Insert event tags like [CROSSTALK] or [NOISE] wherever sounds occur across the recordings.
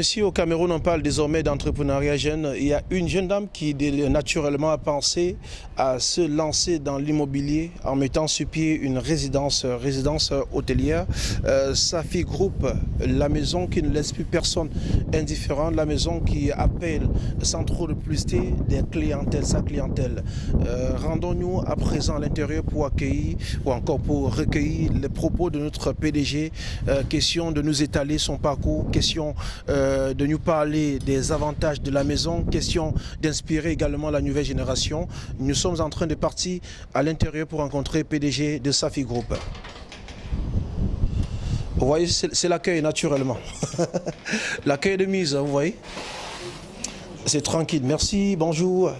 et au Cameroun, on parle désormais d'entrepreneuriat jeune. Il y a une jeune dame qui naturellement a pensé à se lancer dans l'immobilier en mettant sur pied une résidence, résidence hôtelière. Euh, Safi Group, la maison qui ne laisse plus personne indifférent, la maison qui appelle sans trop de publicité des clientèles, sa clientèle. Euh, rendons-nous à présent à l'intérieur pour accueillir ou encore pour recueillir les propos de notre PDG. Euh, question de nous étaler son parcours, question euh, de nous parler des avantages de la maison, question d'inspirer également la nouvelle génération. Nous sommes en train de partir à l'intérieur pour rencontrer PDG de Safi Group. Vous voyez, c'est l'accueil naturellement. [LAUGHS] l'accueil de mise, vous voyez. C'est tranquille. Merci, bonjour.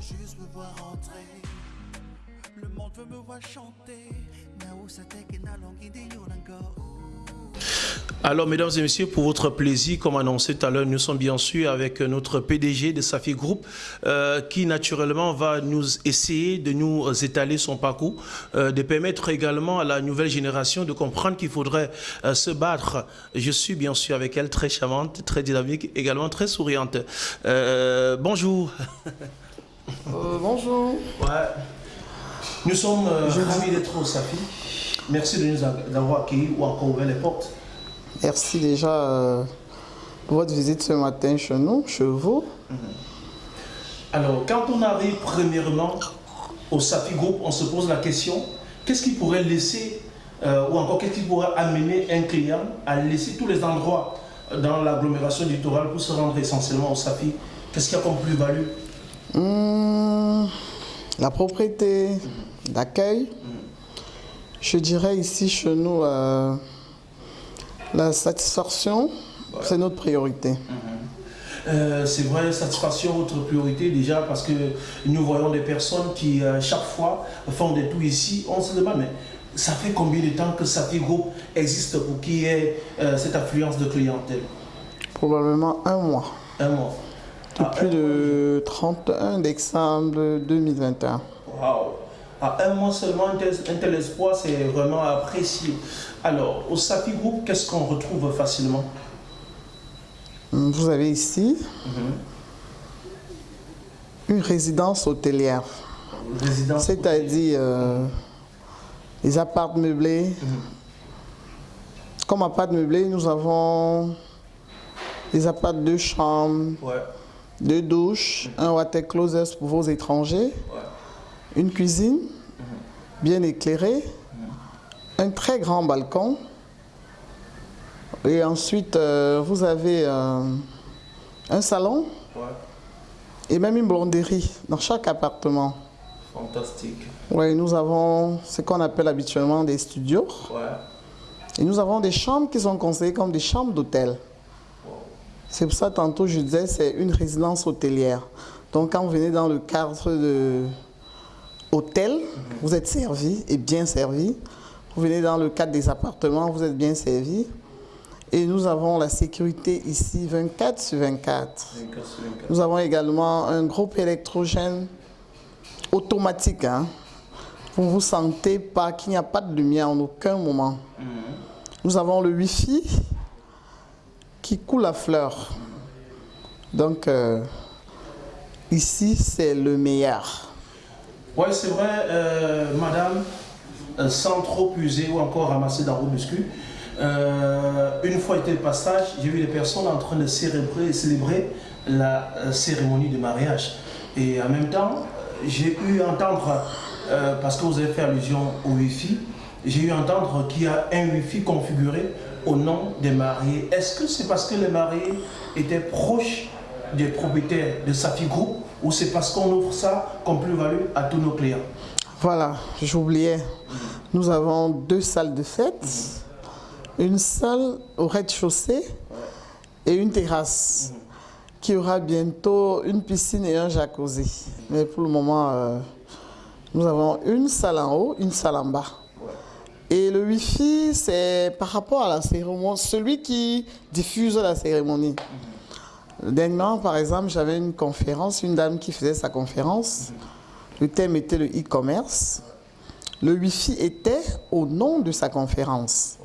Juste me voir entrer. Le monde veut me voir chanter. Alors, mesdames et messieurs, pour votre plaisir, comme annoncé tout à l'heure, nous sommes bien sûr avec notre PDG de Safi Group, euh, qui naturellement va nous essayer de nous étaler son parcours, euh, de permettre également à la nouvelle génération de comprendre qu'il faudrait euh, se battre. Je suis bien sûr avec elle, très charmante, très dynamique, également très souriante. bonjour. [LAUGHS] bonjour. Ouais. Nous sommes ravis d'être au Safi. Merci de nous avoir accueillis ou encore ouvert les portes. Merci déjà euh, pour votre visite ce matin chez nous, chez vous. Mhm. Alors, quand on arrive premièrement au Safi Group, on se pose la question, qu'est-ce qui pourrait laisser, euh, ou encore qu'est-ce qui pourrait amener un client à laisser tous les endroits dans l'agglomération littorale pour se rendre essentiellement au Safi? Qu'est-ce qu'il y a comme plus-value? Hmm, La propriété d'accueil. Je dirais ici chez nous, euh, la satisfaction, c'est notre priorité. Mhm. Euh, c'est vrai, satisfaction, notre priorité déjà parce que nous voyons des personnes qui, euh, chaque fois, font des tout ici. On se demande, mais ça fait combien de temps que Safi Group existe pour qu'il y ait cette affluence de clientèle? Probablement un mois. Un mois. Depuis le 31 décembre 2021. Waouh à un mois seulement, un tel, espoir, c'est vraiment apprécié. Alors, au Safi Group, qu'est-ce qu'on retrouve facilement? Vous avez ici mhm. une résidence hôtelière. C'est-à-dire euh, les appartements meublés. Mhm. Comme appart meublé, nous avons des appartements de chambres, deux douches, un water closet pour vos étrangers une cuisine bien éclairée, un très grand balcon. Et ensuite, euh, vous avez euh, un salon et même une blonderie dans chaque appartement. Fantastique. Oui, nous avons ce qu'on appelle habituellement des studios. Et nous avons des chambres qui sont conseillées comme des chambres d'hôtel. C'est pour ça, tantôt, je disais, c'est une résidence hôtelière. Donc, quand vous venez dans le cadre de hôtel, vous êtes servi et bien servi. Vous venez dans le cadre des appartements, vous êtes bien servi. Et nous avons la sécurité ici 24 sur 24. Nous avons également un groupe électrogène automatique. Hein. Vous ne vous sentez pas qu'il n'y a pas de lumière en aucun moment. Mhm. Nous avons le Wi-Fi qui coule à fleur. Donc, euh, ici, c'est le meilleur. Oui, c'est vrai, euh, madame, euh, sans trop puiser ou encore ramasser dans vos muscles, euh, une fois été le passage, j'ai vu les personnes en train de célébrer, la cérémonie de mariage. Et en même temps, j'ai eu à entendre, parce que vous avez fait allusion au Wi-Fi, j'ai eu entendre qu'il y a un Wi-Fi configuré au nom des mariés. Est-ce que c'est parce que les mariés étaient proches des propriétaires de Safi Group? Ou c'est parce qu'on offre ça comme plus-value à tous nos clients Voilà, j'oubliais. Nous avons deux salles de fête, une salle au rez-de-chaussée et une terrasse qui aura bientôt une piscine et un jacuzzi. Mais pour le moment, euh, nous avons une salle en haut, une salle en bas. Et le Wi-Fi, c'est par rapport à la cérémonie, celui qui diffuse la cérémonie. Dernièrement, par exemple, j'avais une conférence, une dame qui faisait sa conférence. Le thème était le e-commerce. Le Wi-Fi était au nom de sa conférence.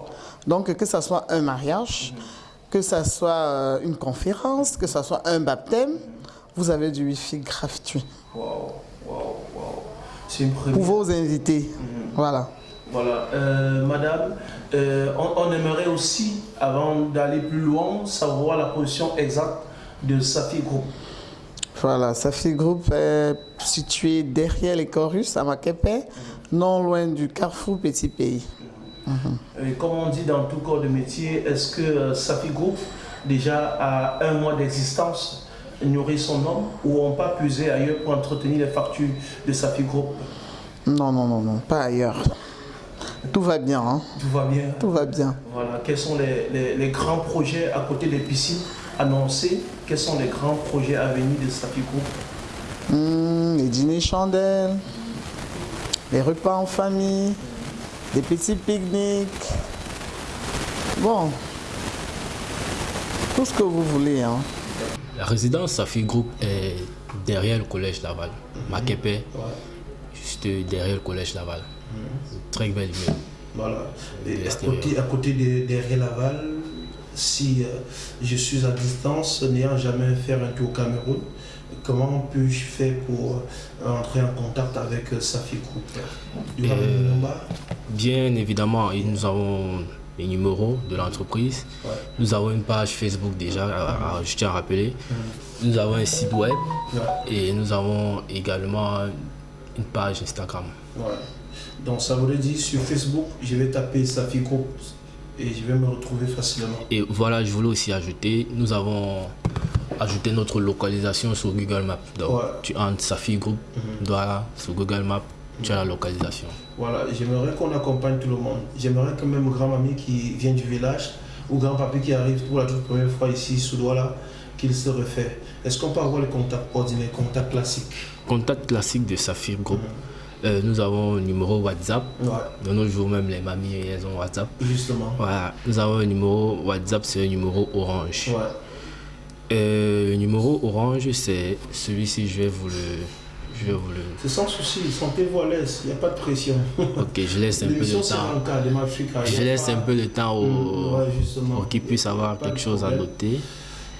Donc, que ce soit un mariage, que ce soit euh, une conférence, que ce soit un baptême, vous avez du Wi-Fi gratuit Wow, wow, wow. C'est une première. pour vos invités. Voilà. Voilà, Euh, madame, euh, on, on aimerait aussi, avant d'aller plus loin, savoir la position exacte de Safi Group. Voilà, Safi Group est situé derrière les Chorus à Makepe, non loin du carrefour Petit Pays. Et comme on dit dans tout corps de métier, est-ce que euh, Safi Group, déjà à un mois d'existence, nourrit son nom ou on pas puiser ailleurs pour entretenir les factures de Safi Group? Non, non, non, non, pas ailleurs. Tout va bien, hein? Tout va bien Tout va bien. Voilà, quels sont les, les- les grands projets à côté des piscines? Annoncés Quels sont les grands projets à venir de Safi Group Hmm, les dîners chandelles, les repas en famille, des petits pique-niques. Bon, tout ce que vous voulez, hein? La résidence Safi Group est derrière le collège Laval. Makepe, Ouais. juste derrière le collège Laval. Très belle immeuble. Voilà. Et à côté, à côté de, derrière Laval, si euh, je suis à distance, n'ayant jamais fait un tour au Cameroun, comment puis-je faire pour euh, entrer en contact avec euh, Safi Group? Euh, Bien évidemment, nous avons les numéros de l'entreprise. Ouais. Nous avons une page Facebook déjà, à- à- je tiens à rappeler. Nous avons un site web Ouais. et nous avons également une page Instagram. Ouais. Donc ça voudrait dire sur Facebook, je vais taper Safi Group et je vais me retrouver facilement. Et voilà, je voulais aussi ajouter, nous avons ajouté notre localisation sur Google Maps. Donc, Ouais. tu entres Safi Group, voilà, sur Google Maps, tu as la localisation. Voilà, j'aimerais qu'on accompagne tout le monde. J'aimerais que même grand-mamie qui vient du village ou grand-papy qui arrive pour la toute première fois ici sous Douala, qu'il se refait. Est-ce qu'on peut avoir les contacts ordinaires, contacts classiques Contact classique de Safi Group. Euh, nous avons un numéro WhatsApp. Ouais, De nos jours, même les mamies, elles ont WhatsApp. justement. Voilà, nous avons un numéro WhatsApp, c'est un numéro orange. Ouais. Euh, le numéro orange, c'est celui-ci, je vais vous le. Je vais vous le. C'est sans souci, sentez-vous à l'aise, il n'y a pas de pression. [LAUGHS] Ok, je laisse un peu de temps. de Je laisse pas- un peu de temps au, Mm, ouais, pour qu'ils puissent avoir quelque chose à noter.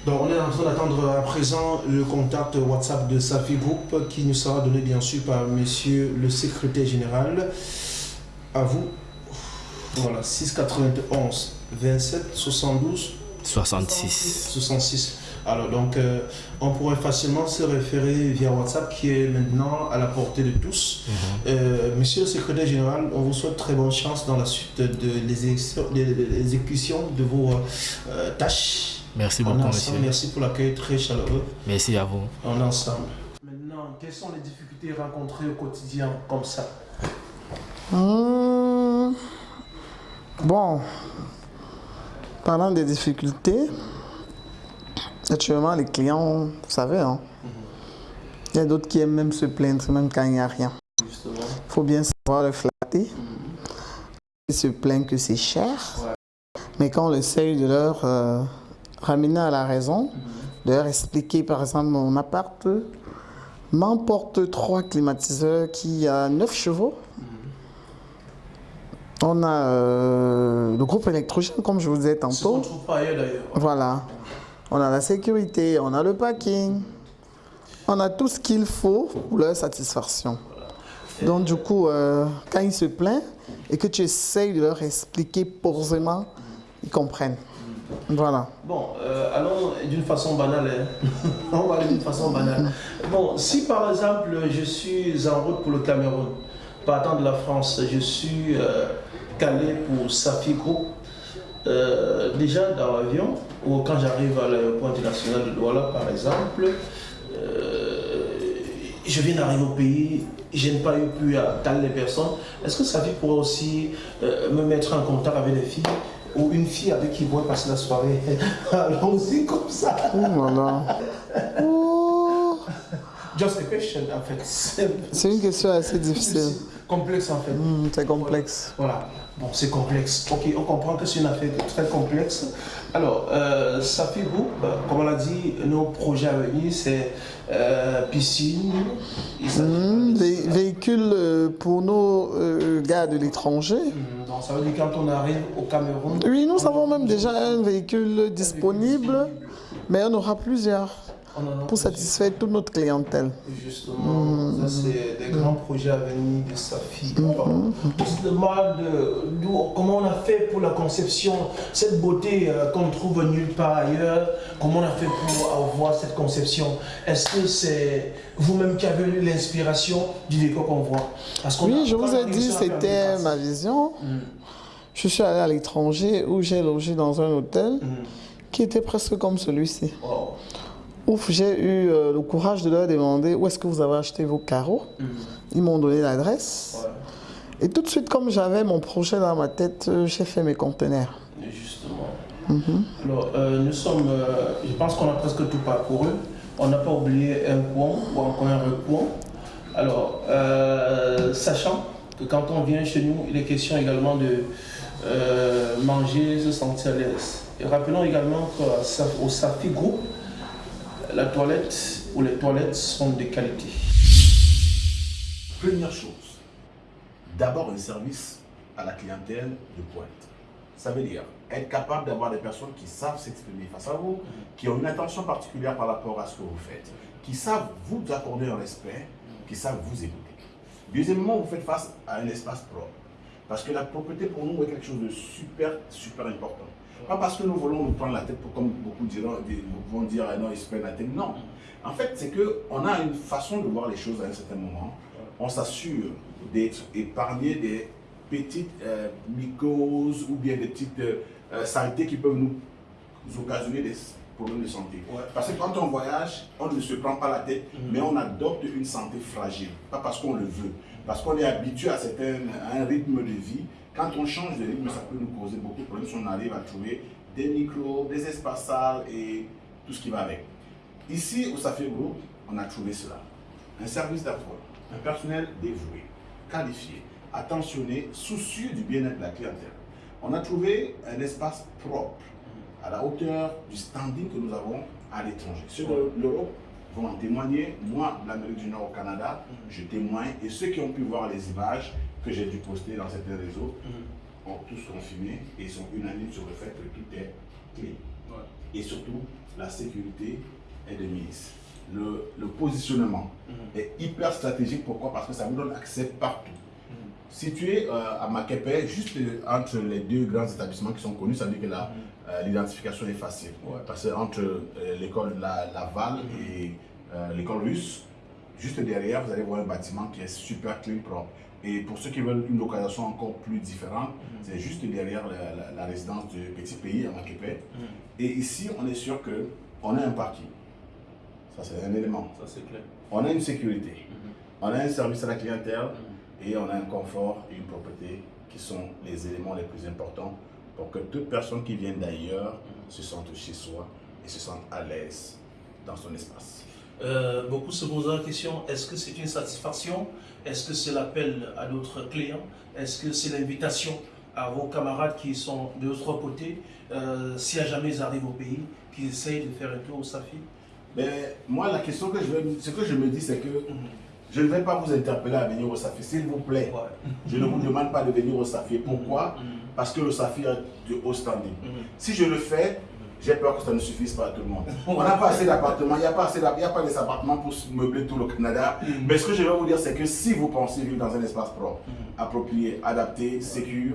Donc on est en train d'attendre à présent le contact WhatsApp de Safi Group qui nous sera donné bien sûr par monsieur le secrétaire général. À vous. Voilà, 691 27 72 66. 66. Alors donc euh, on pourrait facilement se référer via WhatsApp qui est maintenant à la portée de tous. Euh, monsieur le secrétaire général, on vous souhaite très bonne chance dans la suite de l'exécution de l'exécution de vos euh, tâches. Merci beaucoup, ensemble, monsieur. merci pour l'accueil très chaleureux Merci à vous. en ensemble. Maintenant, quelles sont les difficultés rencontrées au quotidien comme ça? Hmm. Bon, parlant des difficultés, actuellement les clients, vous savez, hein, il y a d'autres qui aiment même se plaindre même quand il n'y a rien. Justement. Il faut bien savoir le flatter. Ils se plaignent que c'est cher, mais quand on essaye de leur euh, ramener à la raison, de leur expliquer par exemple mon appart m'emporte trois climatiseurs qui a 9 chevaux. On a euh, le groupe électrogène, comme je vous disais Ce qu'on ne tantôt. trouve pas ailleurs d'ailleurs. Voilà. On a la sécurité, on a le parking, on a tout ce qu'il faut pour leur satisfaction. Donc du coup, euh, quand ils se plaignent et que tu essayes de leur expliquer posément, ils comprennent. Voilà. Bon, euh, allons d'une façon banale. hein. [LAUGHS] On va aller d'une façon banale. Bon, si par exemple je suis en route pour le Cameroun, partant de la France, je suis euh, calé pour Safi Group, euh, déjà dans l'avion, ou quand j'arrive à l'aéroport international de Douala par exemple, je viens d'arriver au pays, je n'ai pas eu pu caler les personnes. Est-ce que Safi pourrait aussi me mettre en contact avec des filles? Ou une fille avec qui pourrait passer la soirée [LAUGHS] Allons-y comme ça. Oh là là. Oh. Just a question en fait. C'est- une question assez difficile. Complexe en fait. Hmm, c'est complexe. Voilà, bon, c'est complexe. Ok, on comprend que c'est une affaire très complexe. Alors, euh, ça fait vous, euh, comme on l'a dit, nos projets à venir, c'est euh, piscine. des véhicules euh, pour nos euh, gars de l'étranger. Hmm, Donc, ça veut dire quand on arrive au Cameroun. Oui, nous avons même déjà un véhicule disponible, mais on aura plusieurs pour satisfaire toute notre clientèle. Justement, ça c'est des grands projets à venir de Safi. Euh, d'où- comment on a fait pour la conception, cette beauté euh, qu'on ne trouve nulle part ailleurs, comment on a fait pour avoir cette conception? Est-ce que c'est vous-même qui avez eu l'inspiration du décor qu'on voit? Parce Oui, je vous ai dit, c'était ma vision. Je suis allé à l'étranger où j'ai logé dans un hôtel qui était presque comme celui-ci. Wow. Ouf, j'ai eu euh, le courage de leur demander où est-ce que vous avez acheté vos carreaux? Ils m'ont donné l'adresse. Ouais, Et tout de suite, comme j'avais mon projet dans ma tête, euh, j'ai fait mes conteneurs. justement. Alors, euh, nous sommes, je pense qu'on a presque tout parcouru. On n'a pas oublié un coin ou encore un recoin. Alors, sachant que quand on vient chez nous, il est question également de manger, se sentir à l'aise. Et rappelons également qu'au Safi Group, la toilette ou les toilettes sont de qualité. Première chose, d'abord un service à la clientèle de pointe. Ça veut dire être capable d'avoir des personnes qui savent s'exprimer face à vous, qui ont une attention particulière par rapport à ce que vous faites, qui savent vous accorder un respect, qui savent vous écouter. Deuxièmement, vous faites face à un espace propre. Parce que la propreté pour nous est quelque chose de super, super important. Pas parce que nous voulons nous prendre la tête, pour, comme beaucoup diront, vont dire, ah non, ils se prennent la tête. Non. En fait, c'est qu'on a une façon de voir les choses à un certain moment. On s'assure d'être épargné des petites euh, mycoses ou bien des petites euh, euh, saletés qui peuvent nous occasionner des problèmes de santé. Ouais. Parce que quand on voyage, on ne se prend pas la tête, mais on adopte une santé fragile. Pas parce qu'on le veut, parce qu'on est habitué à, certains, à un rythme de vie. Quand on change de rythme, ça peut nous causer beaucoup de problèmes si on arrive à trouver des micros, des espaces sales et tout ce qui va avec. Ici, au Safir Group, on a trouvé cela. Un service d'appoint, un personnel dévoué, qualifié, attentionné, soucieux du bien-être de la clientèle. On a trouvé un espace propre, à la hauteur du standing que nous avons à l'étranger. Ceux de l'Europe vont en témoigner. Moi, de l'Amérique du Nord au Canada, je témoigne. Et ceux qui ont pu voir les images que j'ai dû poster dans certains réseaux ont tous confirmé et sont unanimes sur le fait que tout est clean. Et surtout, la sécurité est de mise. Le, le positionnement est hyper stratégique. Pourquoi? Parce que ça vous donne accès partout. Situé euh, à Makepe, juste entre les deux grands établissements qui sont connus, ça veut dire que euh, l'identification est facile. Parce que entre euh, l'école La- Laval et l'école russe, juste derrière, vous allez voir un bâtiment qui est super clean, propre. Et pour ceux qui veulent une localisation encore plus différente, c'est juste derrière la, la- la résidence du petit pays à Makepe. Et ici, on est sûr que on a un parking. Ça, c'est un élément. Ça c'est clair. On a une sécurité, on a un service à la clientèle et on a un confort et une propreté qui sont les éléments les plus importants pour que toute personne qui vient d'ailleurs se sente chez soi et se sente à l'aise dans son espace. Euh, beaucoup se posent la question, est-ce que c'est une satisfaction? Est-ce que c'est l'appel à d'autres clients Est-ce que c'est l'invitation à vos camarades qui sont de l'autre côté, euh, si à jamais ils arrivent au pays, qui essayent de faire un tour au Safi? Mais moi, la question que je ce que je me dis, c'est que je ne vais pas vous interpeller à venir au Safi, s'il vous plaît. Ouais. Je ne vous demande pas de venir au Safi. Pourquoi? Parce que le Safi a de haut standing. Si je le fais, j'ai peur que ça ne suffise pas à tout le monde. On n'a pas assez d'appartements, il n'y a pas assez d'a- il y a pas des appartements pour meubler tout le Canada. Mais ce que je vais vous dire, c'est que si vous pensez vivre dans un espace propre, approprié, adapté, sécur,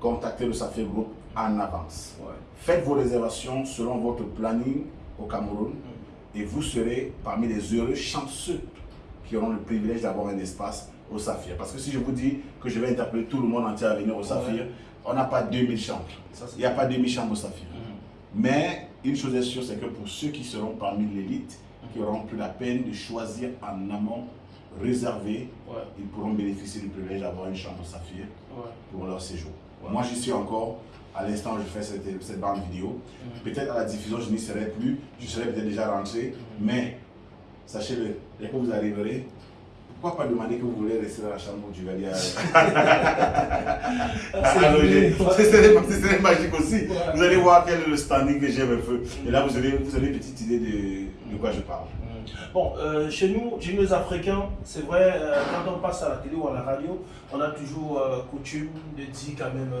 contactez le Safi Group en avance. Ouais. Faites vos réservations selon votre planning au Cameroun et vous serez parmi les heureux chanceux qui auront le privilège d'avoir un espace au Saphir. Parce que si je vous dis que je vais interpeller tout le monde entier à venir au Saphir, on n'a pas 2000 chambres. Ça, Il n'y a pas 2000 chambres au Saphir. Mais une chose est sûre, c'est que pour ceux qui seront parmi l'élite, qui auront pris la peine de choisir en amont, réservé, Ouais. ils pourront bénéficier du privilège d'avoir une chambre Saphir Ouais. pour leur séjour. Moi, j'y suis encore. À l'instant où je fais cette, cette bande vidéo, peut-être à la diffusion, je n'y serai plus. Je serai peut-être déjà rentré. Mais sachez-le, dès que vous arriverez, pourquoi pas demander que vous voulez rester dans la chambre du Duvalier à loger Ce serait ce serait magique aussi. Vous allez voir quel est le standing que j'ai avec eux. Et là, vous avez, vous avez une petite idée de, de quoi je parle. Bon, euh, chez nous, chez nous les Africains, c'est vrai, euh, quand on passe à la télé ou à la radio, on a toujours euh, coutume de dire quand même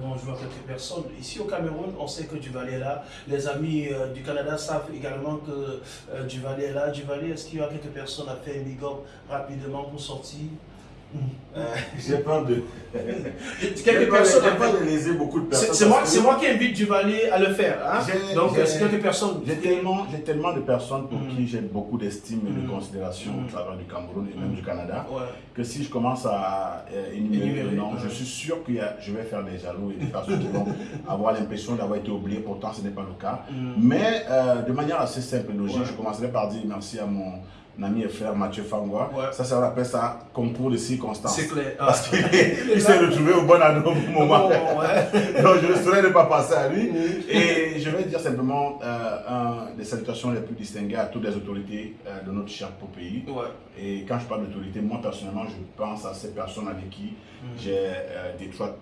bonjour à quelques personnes. Ici au Cameroun, on sait que Duvalier est là. Les amis du Canada savent également que Duvalier est là. Duvalier, est-ce qu'il y a quelques personnes à faire un big up rapidement pour sortir? J'ai peur de. [LAUGHS] Quelques personnes j'ai peur de léser beaucoup de personnes. c'est moi, que moi qui invite Duvalier à le faire. hein. J'ai- Donc, euh, c'est quelques personnes. J'ai tellement, tellement de personnes pour Mm. qui j'ai beaucoup d'estime et de Mm. considération Mm. au travers du Cameroun et même du Canada, Ouais. que si je commence à euh, énumérer noms, ouais. je suis sûr que je vais faire des jaloux et des personnes qui vont avoir l'impression d'avoir été oubliées, pourtant ce n'est pas le cas. Mm. Mais euh, de manière assez simple et logique, Ouais. je commencerai par dire merci à mon ami et frère Mathieu Fangwa. Ouais. Ça, ça on appelle ça concours de circonstances. C'est clair. Ah. Parce [LAUGHS] qu'il il s'est retrouvé au bon moment. Bon, ouais. [LAUGHS] Donc je ne saurais ne pas passer à lui. Et je vais dire simplement euh, un des salutations les plus distinguées à toutes les autorités euh, de notre cher pays. Ouais. Et quand je parle d'autorité, moi personnellement, je pense à ces personnes avec qui j'ai euh, d'étroites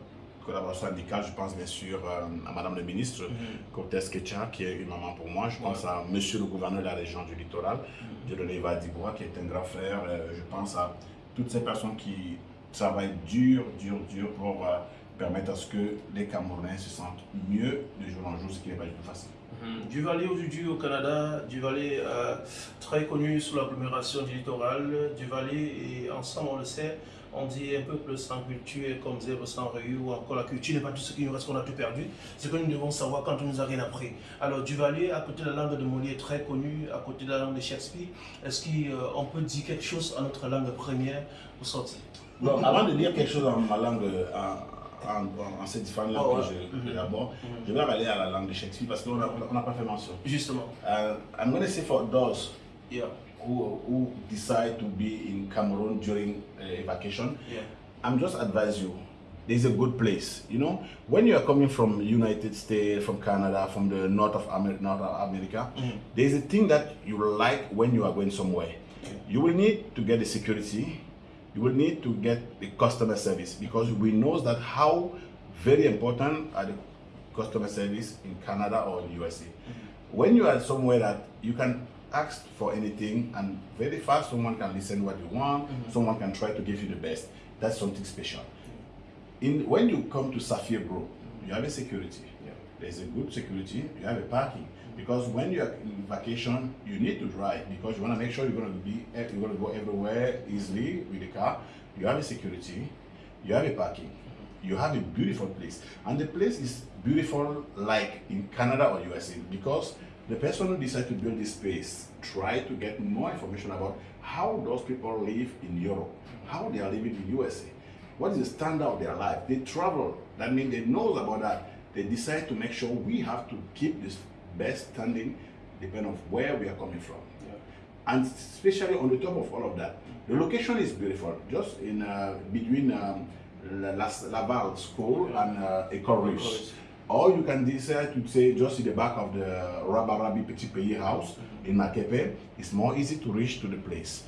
collaborations amicales. Je pense bien sûr euh, à Madame le ministre Cortés Kecha, qui est une maman pour moi. Je pense à Monsieur le gouverneur de la région du littoral, Dieudonné Dibois, qui est un grand frère. Euh, je pense à toutes ces personnes qui travaillent dur, dur, dur pour euh, permettre à ce que les Camerounais se sentent mieux de jour en jour, ce qui n'est pas du tout facile. Mhm. Duvalier aujourd'hui au Canada, Duvalier euh, très connu sous l'agglomération du littoral. Duvalier et ensemble on le sait, on dit un peuple sans culture est comme zèbre sans rayure ou encore la culture n'est pas tout ce qui nous reste qu'on a tout perdu. C'est que nous devons savoir quand on nous a rien appris. Alors Duvalier, à côté de la langue de Molière très connue, à côté de la langue de Shakespeare, est-ce qu'on peut dire quelque chose en notre langue première pour sortir Bon, avant de dire quelque chose en ma langue, euh, en, en, en- en ces différentes langues Oh, ouais. que je- que Mhm. Mhm. je vais aller à la langue de Shakespeare parce qu'on n'a on n'a pas fait mention. Justement. Uh, I'm going to say for those Yeah. Who, who decide to be in Cameroon during a vacation, Yeah. I'm just advise you. There's a good place. You know, when you are coming from United States, from Canada, from the north of Amer- North of America, Mhm. there's a thing that you like when you are going somewhere. You will need to get the security. You will need to get the customer service because we know that how very important are the customer service in Canada or in USA. When you are somewhere that you can ask for anything and very fast someone can listen what you want, mm-hmm. someone can try to give you the best. That's something special. In when you come to Safia Bro, you have a security. There's a good security. You have a parking because when you are in vacation, you need to drive because you want to make sure you're going to be you're going to go everywhere easily with the car. You have a security. You have a parking. Mm-hmm. You have a beautiful place, and the place is beautiful like in Canada or USA because the person who decided to build this space try to get more information about how those people live in Europe, how they are living in USA, what is the standard of their life. They travel. That means they know about that. They decide to make sure we have to keep this best standing, depending on where we are coming from. And especially on the top of all of that, the location is beautiful. Just in uh, between um, La, La, Laval School and uh, Ecole Russe. Or you can decide to say just in the back of the Rabarabi Petit Pays house in Makepe. It's more easy to reach to the place.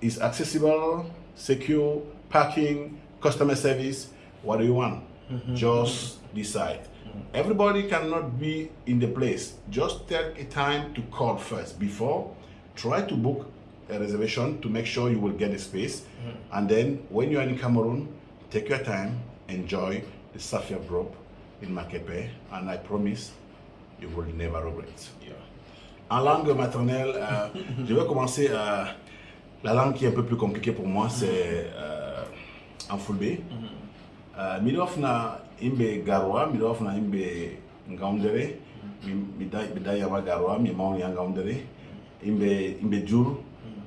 It's accessible, secure, parking, customer service. What do you want? Mm-hmm. Just mm-hmm. decide. Mm-hmm. Everybody cannot be in the place. Just take a time to call first before. Try to book a reservation to make sure you will get a space. And then when you are in Cameroon, take your time, enjoy the Safia Grove in Makepe, and I promise you will never regret. En langue maternelle, euh, je vais commencer. euh, la langue qui est un peu plus compliquée pour moi, c'est euh, en fulbe. Euh, milof na imbe garwa, milof na imbe ngaundere, mida yama garwa, mi mauni ya ngaundere, imbe imbe jur,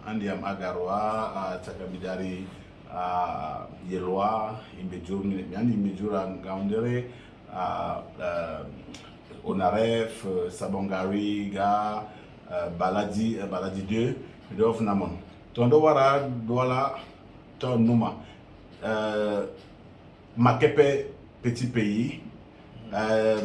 andi yam agarwa, a taka bidari a yelwa, imbe jur, mi andi imbe jur a ngaundere, a onaref, sabongari, ga, euh, baladi, euh, baladi 2, milof na mon. Tondo wara dola ton numa. Euh, Makepe, petit pays. Euh.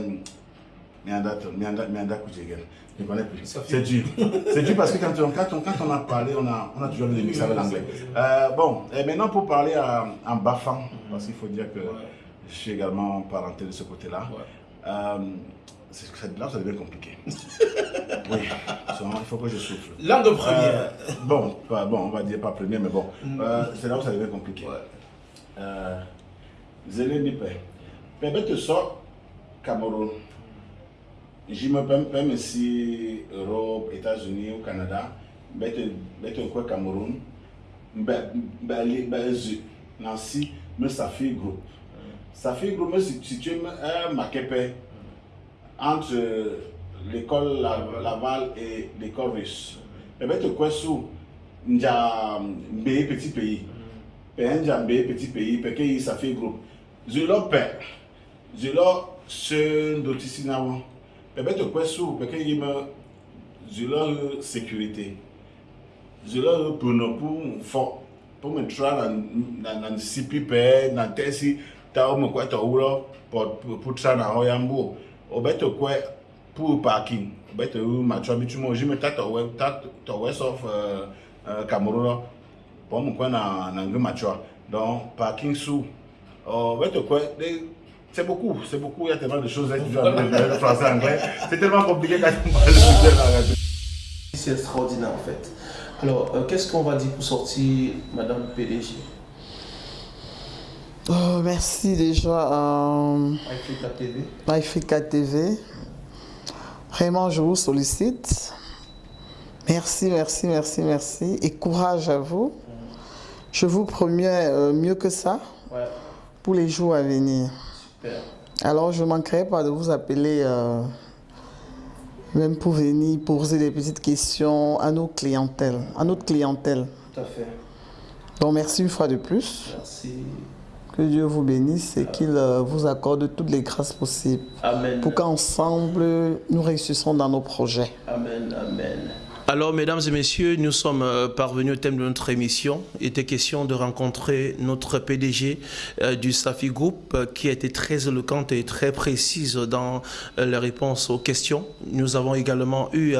C'est dur. C'est dur parce que quand on, quand, on, quand on a parlé, on a, on a toujours des mix avec l'anglais. Euh, bon, et maintenant pour parler à, en Bafan, parce qu'il faut dire que je suis également parenté de ce côté-là. Euh, c'est là où ça devient compliqué. [LAUGHS] oui, il faut que je souffle. Langue première. Euh, bon, pas, bon, on va dire pas première, mais bon. Euh, c'est là où ça devient compliqué. Zélé Nipe. Permet te sort Cameroun. Je me permets si Europe, États-Unis ou Canada. Bête quoi Cameroun. Bête Nancy, mais ça fait groupe. Ça fait groupe, si tu es un maquepé entre l'école Laval et l'école russe. Peut-être quoi sous nja mbé petit pays. Nja mbé petit pays parce que ça fait groupe. Je leur paie. Je leur se dotisi na won. Peut-être quoi sous parce que je leur sécurité. Je leur pour pour fort pour me tra na na na sipi pe na tesi parking. C'est beaucoup il y a tellement de choses à dire le français anglais. C'est tellement compliqué c'est extraordinaire en fait. Alors euh, qu'est-ce qu'on va dire pour sortir madame PDG Oh, merci déjà à Africa TV. Vraiment, je vous sollicite. Merci, merci, merci, merci. Et courage à vous. Je vous promets euh, mieux que ça Ouais, pour les jours à venir. super. Alors, je ne manquerai pas de vous appeler, euh, même pour venir poser des petites questions à nos clientèles, à notre clientèle. Tout à fait. Donc, merci une fois de plus. Merci. Que Dieu vous bénisse et qu'il euh, vous accorde toutes les grâces possibles Amen. pour qu'ensemble nous réussissons dans nos projets. Amen, amen. Alors, mesdames et messieurs, nous sommes euh, parvenus au thème de notre émission. Il était question de rencontrer notre PDG euh, du Safi Group, euh, qui a été très éloquente et très précise dans euh, les réponses aux questions. Nous avons également eu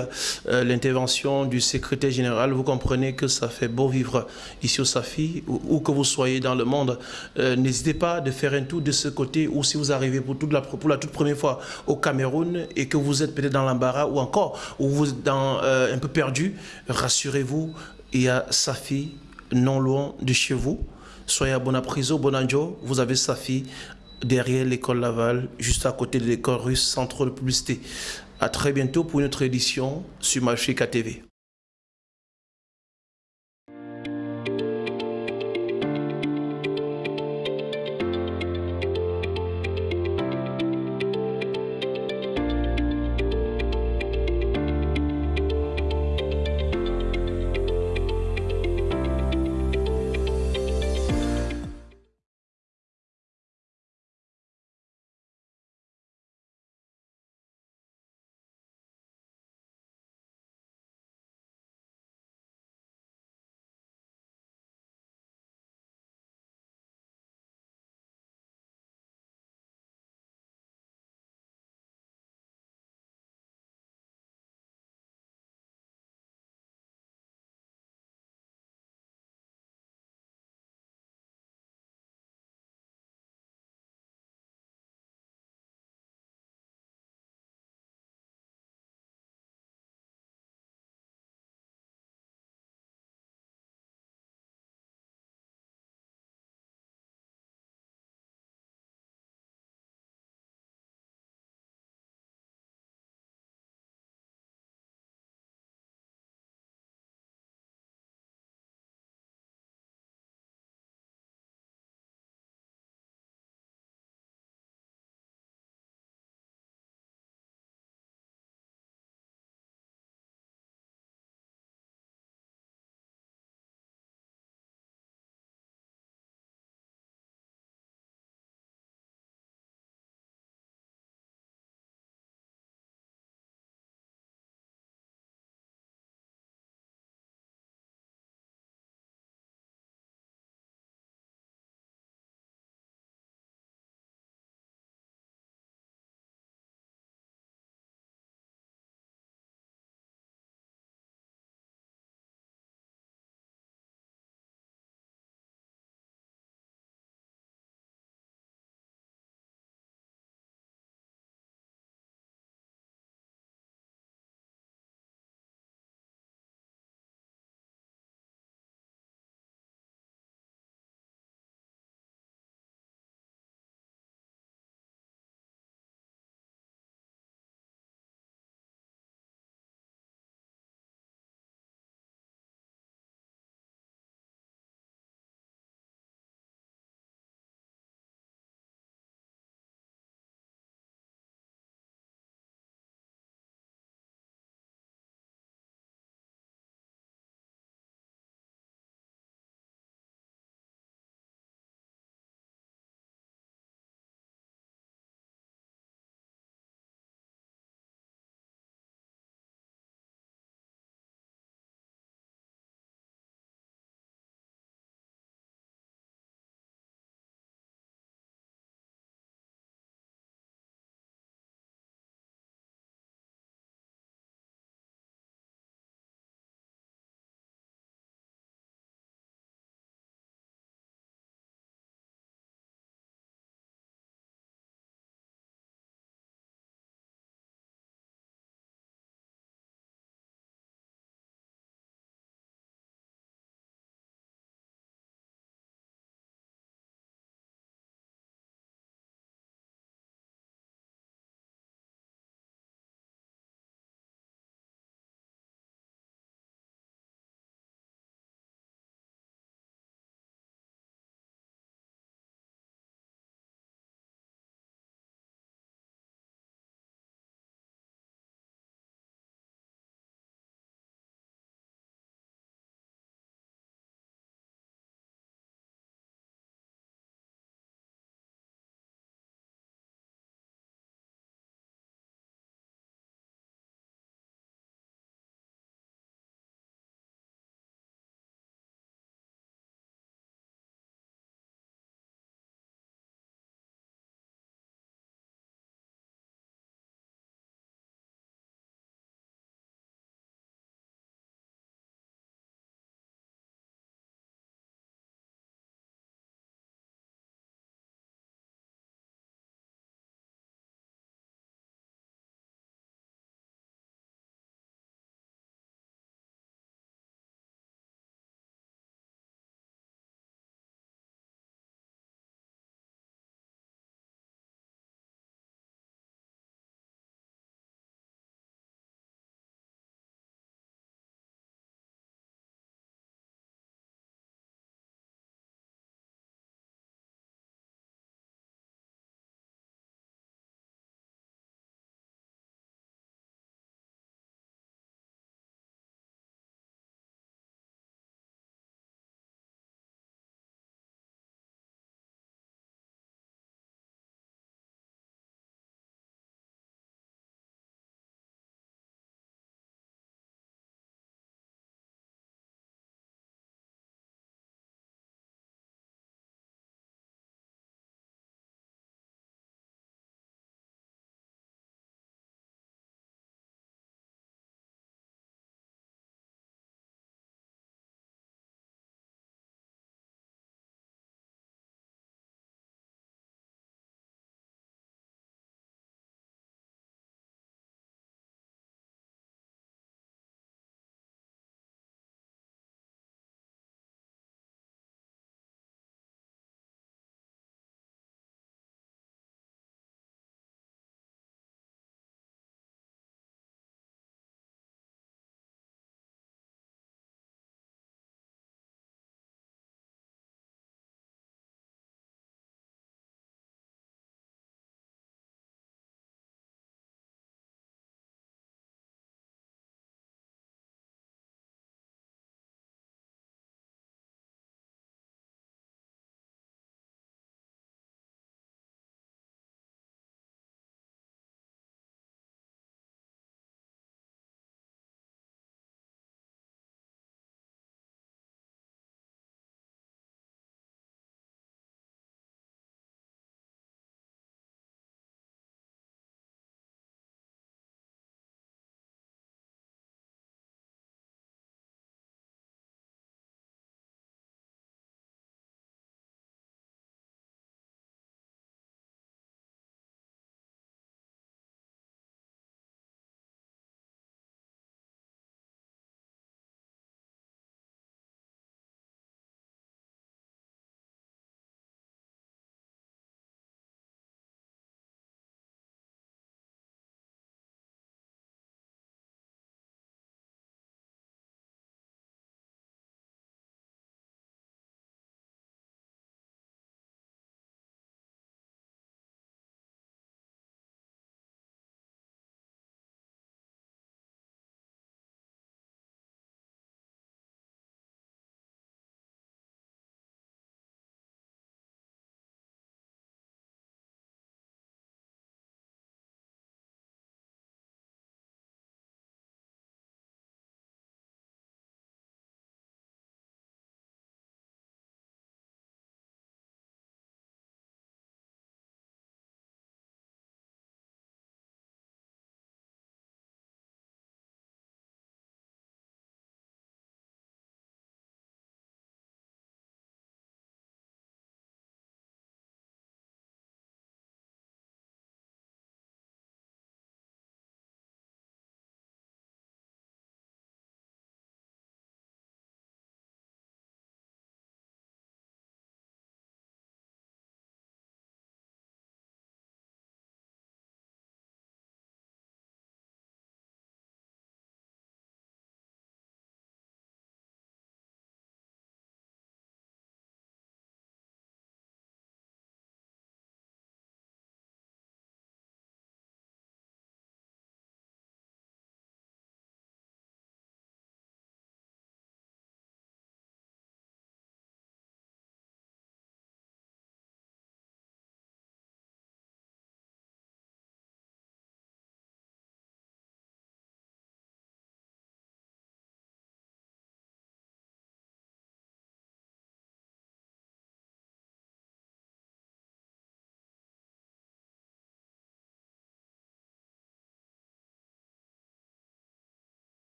l'intervention du secrétaire général. Vous comprenez que ça fait beau vivre ici au Safi, où, que vous soyez dans le monde. N'hésitez pas de faire un tour de ce côté, ou si vous arrivez pour, toute la, la toute première fois au Cameroun et que vous êtes peut-être dans l'embarras, ou encore, ou vous êtes dans, un peu perdu, rassurez-vous, il y a Safi non loin de chez vous. Soyez à Bonapriso, Bonanjo, vous avez Safi derrière l'école Laval, juste à côté de l'école russe, trop de publicité. À très bientôt pour une autre édition sur Mafrika TV.